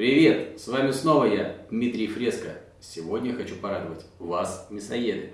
Привет! С вами снова я, Дмитрий Фреско. Сегодня хочу порадовать вас, мясоеды.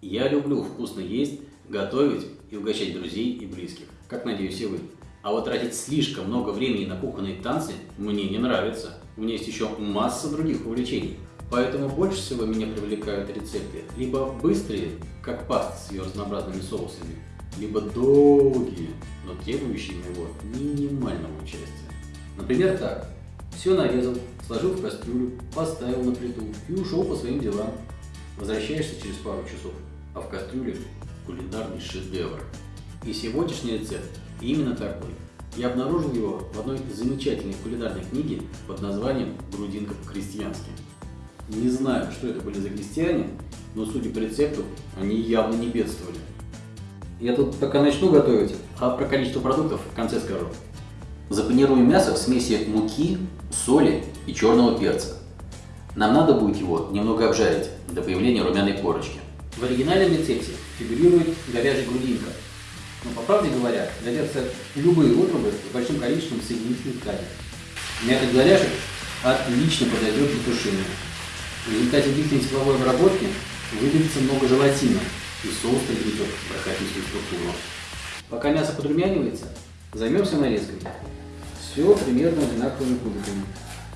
Я люблю вкусно есть, готовить и угощать друзей и близких, как надеюсь и вы. А вот тратить слишком много времени на кухонные танцы мне не нравится. У меня есть еще масса других увлечений. Поэтому больше всего меня привлекают рецепты либо быстрые, как паста с ее разнообразными соусами, либо долгие, но требующие моего минимального участия. Например, так. Все нарезал, сложил в кастрюлю, поставил на плиту и ушел по своим делам. Возвращаешься через пару часов, а в кастрюле кулинарный шедевр. И сегодняшний рецепт именно такой. Я обнаружил его в одной замечательной кулинарной книге под названием «Грудинка по-крестьянски». Не знаю, что это были за крестьяне, но судя по рецепту, они явно не бедствовали. Я тут пока начну готовить, а про количество продуктов в конце скажу. Запанируем мясо в смеси муки, соли и черного перца. Нам надо будет его немного обжарить до появления румяной корочки. В оригинальном рецепте фигурирует говяжья грудинка, но по правде говоря, годятся любые отрубы с большим количеством соединительных тканей. Мякоть говяжек отлично подойдет для тушения. В результате длительной тепловой обработки выделится много желатина, и соус приобретет бархатистую структуру. Пока мясо подрумянивается, займемся нарезкой. Все примерно одинаковыми кубиками.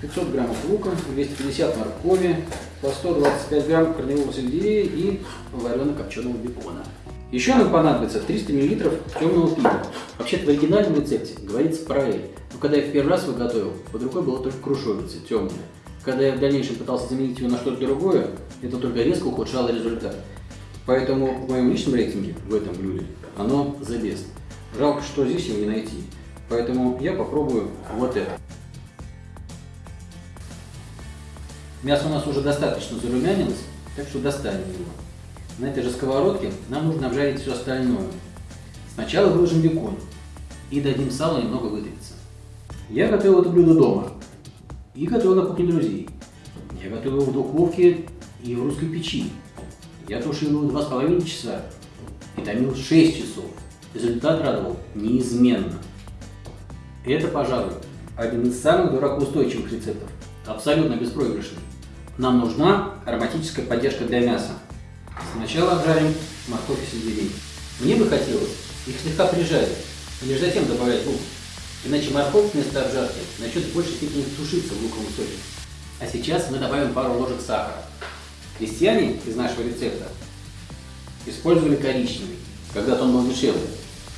500 граммов лука, 250 моркови, по 125 грамм корневого сельдерея и варено-копченого бекона. Еще нам понадобится 300 мл темного пива. Вообще-то в оригинальном рецепте говорится про эль. Но когда я в первый раз его готовил, под рукой была только крушовица, темная. Когда я в дальнейшем пытался заменить ее на что-то другое, это только резко ухудшало результат. Поэтому в моем личном рейтинге в этом блюде оно the best. Жалко, что здесь его не найти. Поэтому я попробую вот это. Мясо у нас уже достаточно зарумянилось, так что достанем его. На этой же сковородке нам нужно обжарить все остальное. Сначала выложим бекон и дадим салу немного вытопиться. Я готовил это блюдо дома и готовил на кухне друзей. Я готовил в духовке и в русской печи. Я тушил его 2,5 часа и томил 6 часов. Результат радовал неизменно. Это, пожалуй, один из самых дуракоустойчивых рецептов. Абсолютно беспроигрышный. Нам нужна ароматическая поддержка для мяса. Сначала обжарим морковь и сельдерей. Мне бы хотелось их слегка прижарить, лишь затем добавлять лук. Иначе морковь вместо обжарки начнет в большей степени тушиться в луковом соке. А сейчас мы добавим пару ложек сахара. Крестьяне из нашего рецепта использовали коричневый, когда-то он был дешевле.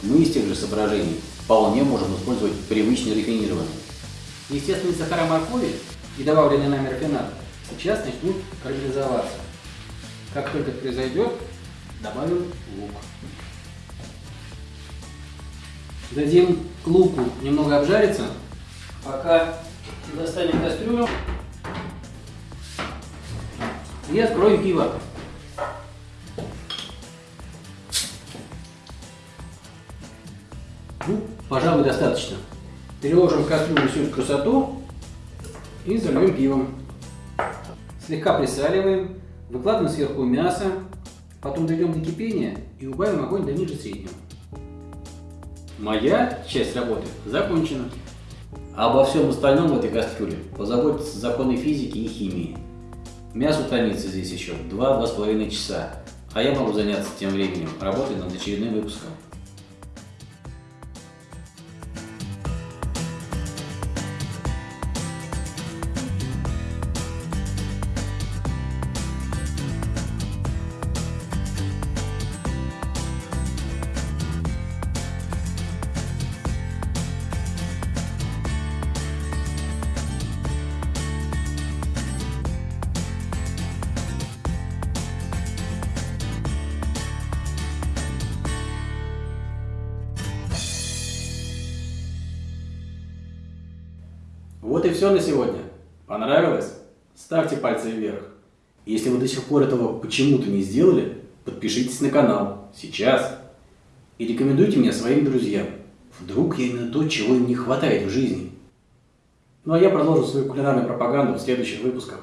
Мы из тех же соображений вполне можем использовать привычный рафинированный. Естественные сахара моркови и добавленный нами рафинад сейчас начнут карамелизоваться. Как только произойдет, добавим лук. Дадим луку немного обжариться, пока достанем кастрюлю и откроем пиво. Ну, пожалуй, достаточно. Переложим в кастрюлю всю красоту и зальем пивом. Слегка присаливаем, выкладываем сверху мясо, потом доведем до кипения и убавим огонь до ниже среднего. Моя часть работы закончена. Обо всем остальном в этой кастрюле позаботятся законы физики и химии. Мясо томится здесь еще 2-2,5 часа, а я могу заняться тем временем, работой над очередным выпуском. Вот и все на сегодня. Понравилось? Ставьте пальцы вверх. Если вы до сих пор этого почему-то не сделали, подпишитесь на канал. Сейчас. И рекомендуйте меня своим друзьям. Вдруг я именно то, чего им не хватает в жизни. Ну а я продолжу свою кулинарную пропаганду в следующих выпусках.